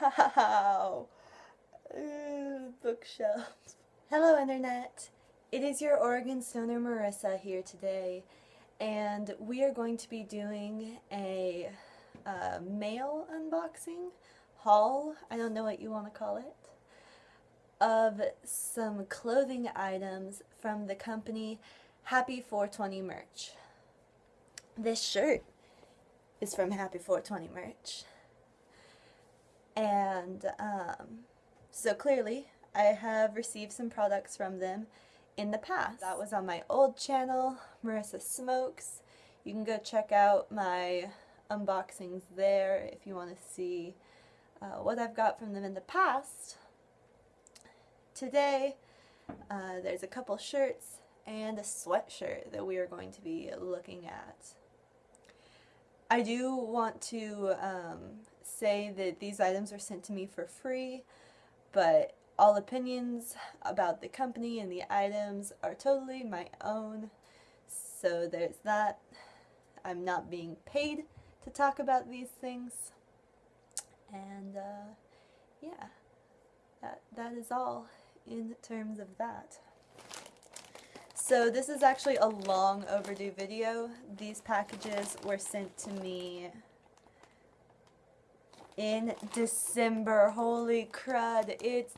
Wow. Bookshelves. Hello, Internet. It is your Oregon Stoner Marissa here today, and we are going to be doing a uh, mail unboxing haul. I don't know what you want to call it. Of some clothing items from the company Happy 420 Merch. This shirt is from Happy 420 Merch. And um, so clearly, I have received some products from them in the past. That was on my old channel, Marissa Smokes. You can go check out my unboxings there if you want to see uh, what I've got from them in the past. Today, uh, there's a couple shirts and a sweatshirt that we are going to be looking at. I do want to um, say that these items were sent to me for free, but all opinions about the company and the items are totally my own. So there's that. I'm not being paid to talk about these things. And uh, yeah, that, that is all in terms of that. So this is actually a long overdue video. These packages were sent to me in December. Holy crud, it's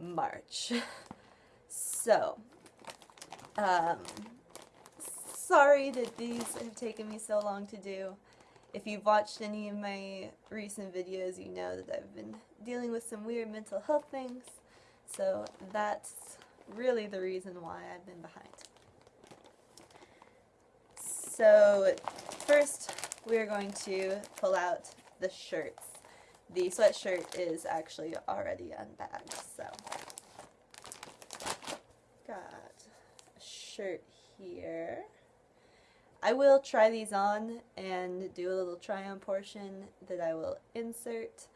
March. So, um, sorry that these have taken me so long to do. If you've watched any of my recent videos, you know that I've been dealing with some weird mental health things. So that's really the reason why I've been behind. So first we are going to pull out the shirts. The sweatshirt is actually already unbagged, so got a shirt here. I will try these on and do a little try on portion that I will insert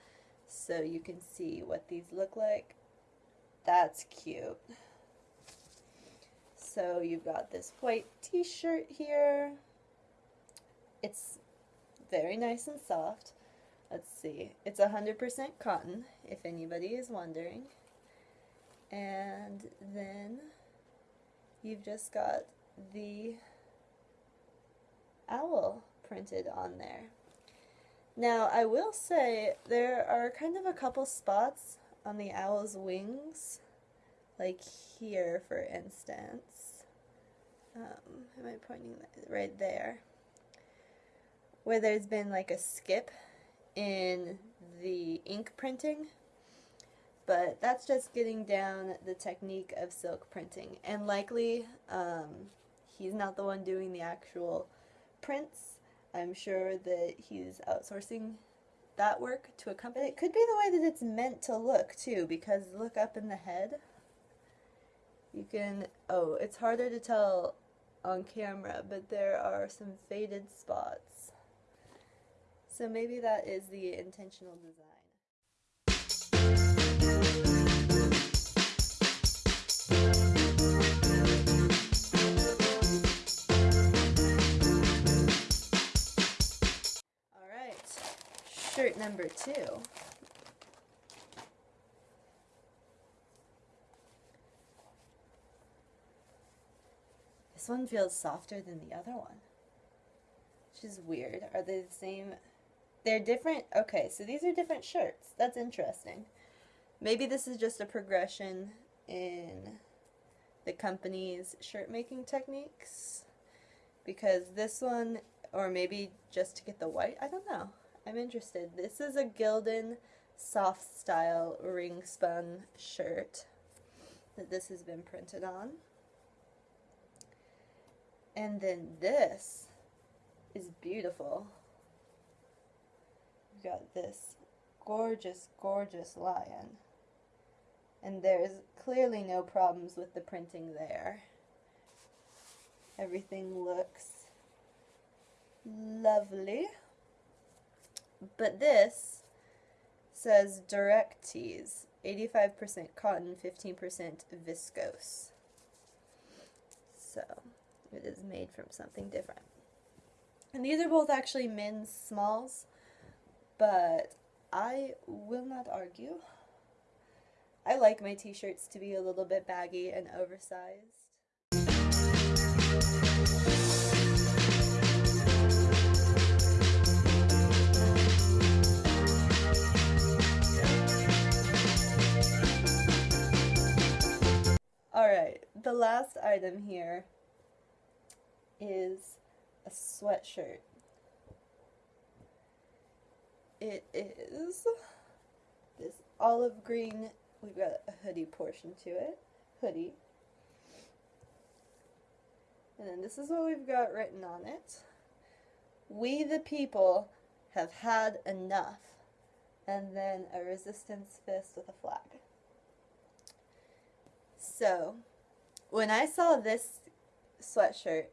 so you can see what these look like. That's cute. So you've got this white t-shirt here. It's very nice and soft. Let's see. It's 100% cotton, if anybody is wondering. And then you've just got the owl printed on there. Now, I will say there are kind of a couple spots on the owl's wings, like here, for instance. Um, am I pointing right there? Where there's been like a skip in the ink printing but that's just getting down the technique of silk printing and likely um, he's not the one doing the actual prints I'm sure that he's outsourcing that work to a company. It could be the way that it's meant to look too because look up in the head you can oh it's harder to tell on camera but there are some faded spots so maybe that is the intentional design. Alright, shirt number two. This one feels softer than the other one. Which is weird. Are they the same they're different. Okay, so these are different shirts. That's interesting. Maybe this is just a progression in the company's shirt making techniques. Because this one, or maybe just to get the white, I don't know. I'm interested. This is a Gildan soft style ring spun shirt that this has been printed on. And then this is beautiful We've got this gorgeous, gorgeous lion. And there's clearly no problems with the printing there. Everything looks lovely. But this says direct tees, 85% cotton, 15% viscose. So it is made from something different. And these are both actually men's smalls but I will not argue. I like my t-shirts to be a little bit baggy and oversized. Alright, the last item here is a sweatshirt. It is this olive green, we've got a hoodie portion to it, hoodie. And then this is what we've got written on it. We the people have had enough. And then a resistance fist with a flag. So, when I saw this sweatshirt,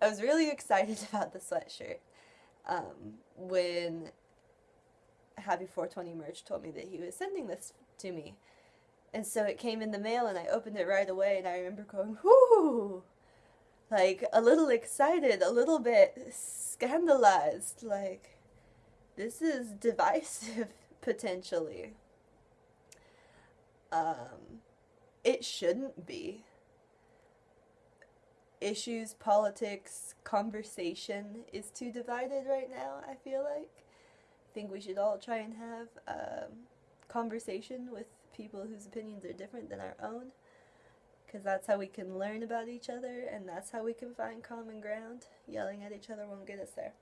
I was really excited about the sweatshirt. Um, when Happy 420 Merch told me that he was sending this to me. And so it came in the mail and I opened it right away and I remember going, whoo! Like, a little excited, a little bit scandalized. Like, this is divisive, potentially. Um, it shouldn't be. Issues, politics, conversation is too divided right now, I feel like. I think we should all try and have um, conversation with people whose opinions are different than our own. Because that's how we can learn about each other and that's how we can find common ground. Yelling at each other won't get us there.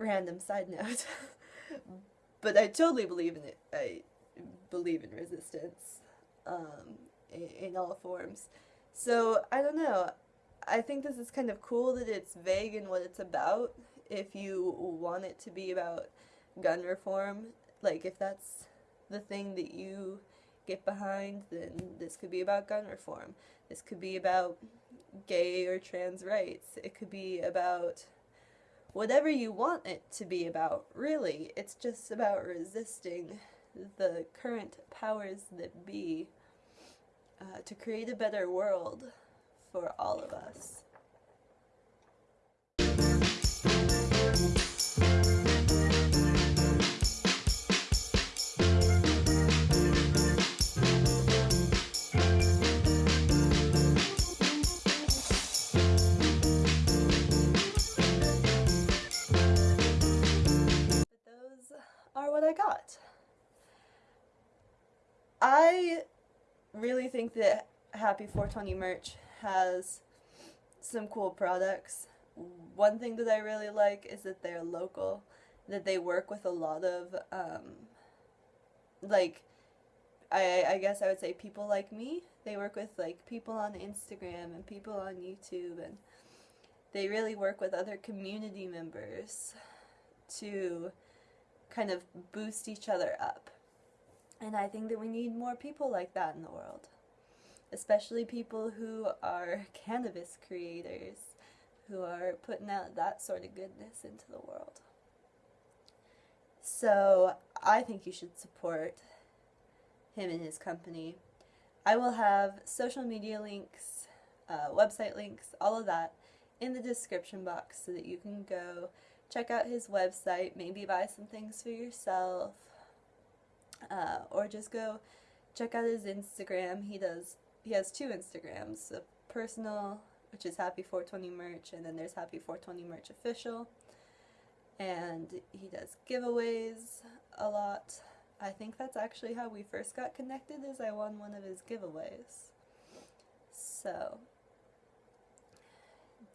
Random side note. but I totally believe in it. I believe in resistance um, in, in all forms. So, I don't know. I think this is kind of cool that it's vague in what it's about. If you want it to be about gun reform, like if that's the thing that you get behind, then this could be about gun reform. This could be about gay or trans rights. It could be about whatever you want it to be about, really. It's just about resisting the current powers that be uh, to create a better world for all of us. Are what I got. I really think that Happy 420 merch has some cool products. One thing that I really like is that they're local, that they work with a lot of, um, like, I, I guess I would say people like me. They work with, like, people on Instagram and people on YouTube, and they really work with other community members to kind of boost each other up. And I think that we need more people like that in the world. Especially people who are cannabis creators, who are putting out that sort of goodness into the world. So I think you should support him and his company. I will have social media links, uh, website links, all of that in the description box so that you can go check out his website, maybe buy some things for yourself, uh, or just go check out his Instagram. He does he has two Instagrams, a personal, which is Happy 420 Merch, and then there's Happy 420 Merch Official. And he does giveaways a lot. I think that's actually how we first got connected is I won one of his giveaways. So,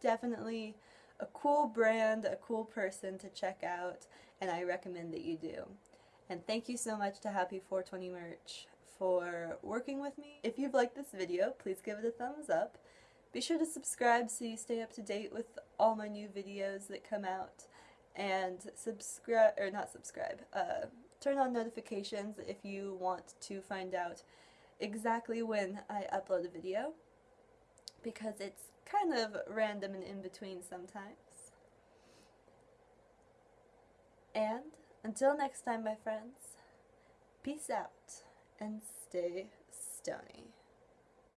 definitely a cool brand, a cool person to check out, and I recommend that you do. And thank you so much to Happy 420 Merch for working with me. If you've liked this video, please give it a thumbs up. Be sure to subscribe so you stay up to date with all my new videos that come out. And subscribe, or not subscribe, uh, turn on notifications if you want to find out exactly when I upload a video. Because it's kind of random and in between sometimes. And until next time, my friends, peace out and stay stony.